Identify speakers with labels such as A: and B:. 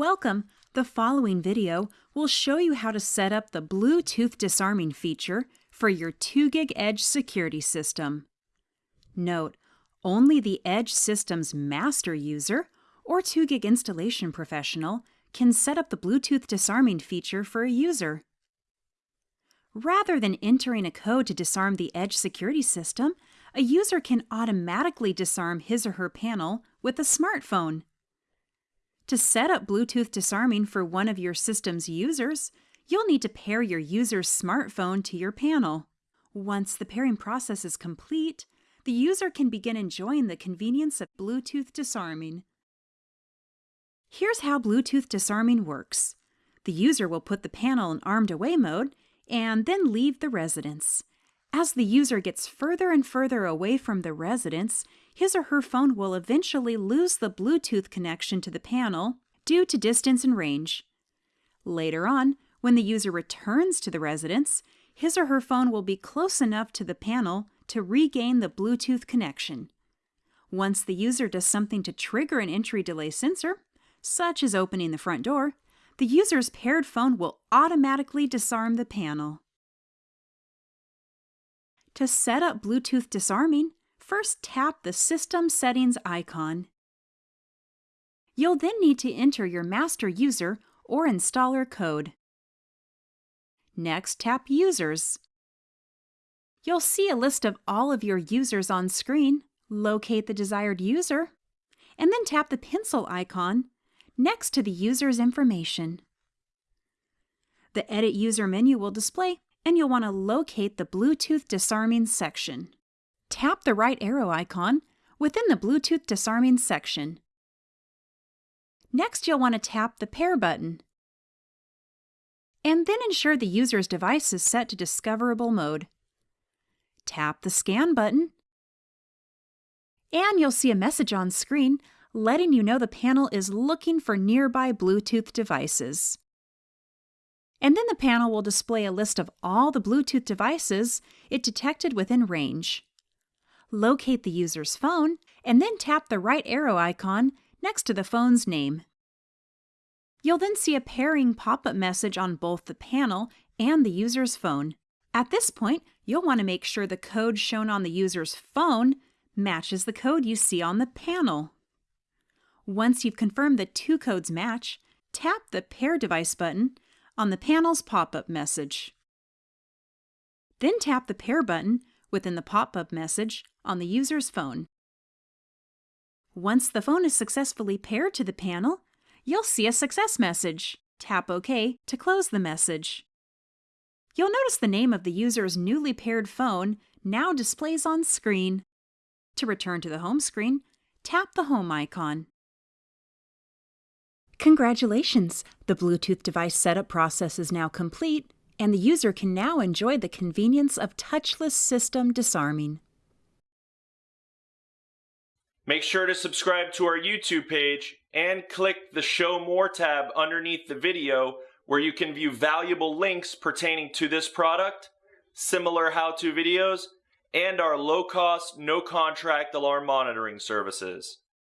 A: Welcome! The following video will show you how to set up the Bluetooth disarming feature for your 2GIG Edge security system. Note, only the Edge system's master user or 2GIG installation professional can set up the Bluetooth disarming feature for a user. Rather than entering a code to disarm the Edge security system, a user can automatically disarm his or her panel with a smartphone. To set up Bluetooth disarming for one of your system's users, you'll need to pair your user's smartphone to your panel. Once the pairing process is complete, the user can begin enjoying the convenience of Bluetooth disarming. Here's how Bluetooth disarming works. The user will put the panel in armed away mode and then leave the residence. As the user gets further and further away from the residence, his or her phone will eventually lose the Bluetooth connection to the panel due to distance and range. Later on, when the user returns to the residence, his or her phone will be close enough to the panel to regain the Bluetooth connection. Once the user does something to trigger an entry delay sensor, such as opening the front door, the user's paired phone will automatically disarm the panel. To set up Bluetooth disarming, first tap the System Settings icon. You'll then need to enter your master user or installer code. Next, tap Users. You'll see a list of all of your users on screen. Locate the desired user, and then tap the pencil icon next to the user's information. The Edit User menu will display, and you'll want to locate the Bluetooth Disarming section tap the right arrow icon within the Bluetooth disarming section. Next, you'll want to tap the Pair button. And then ensure the user's device is set to discoverable mode. Tap the Scan button. And you'll see a message on screen letting you know the panel is looking for nearby Bluetooth devices. And then the panel will display a list of all the Bluetooth devices it detected within range locate the user's phone, and then tap the right arrow icon next to the phone's name. You'll then see a pairing pop-up message on both the panel and the user's phone. At this point, you'll want to make sure the code shown on the user's phone matches the code you see on the panel. Once you've confirmed the two codes match, tap the Pair Device button on the panel's pop-up message. Then tap the Pair button within the pop-up message on the user's phone. Once the phone is successfully paired to the panel, you'll see a success message. Tap OK to close the message. You'll notice the name of the user's newly paired phone now displays on screen. To return to the home screen, tap the home icon. Congratulations! The Bluetooth device setup process is now complete and the user can now enjoy the convenience of touchless system disarming.
B: Make sure to subscribe to our YouTube page and click the Show More tab underneath the video where you can view valuable links pertaining to this product, similar how-to videos, and our low-cost, no-contract alarm monitoring services.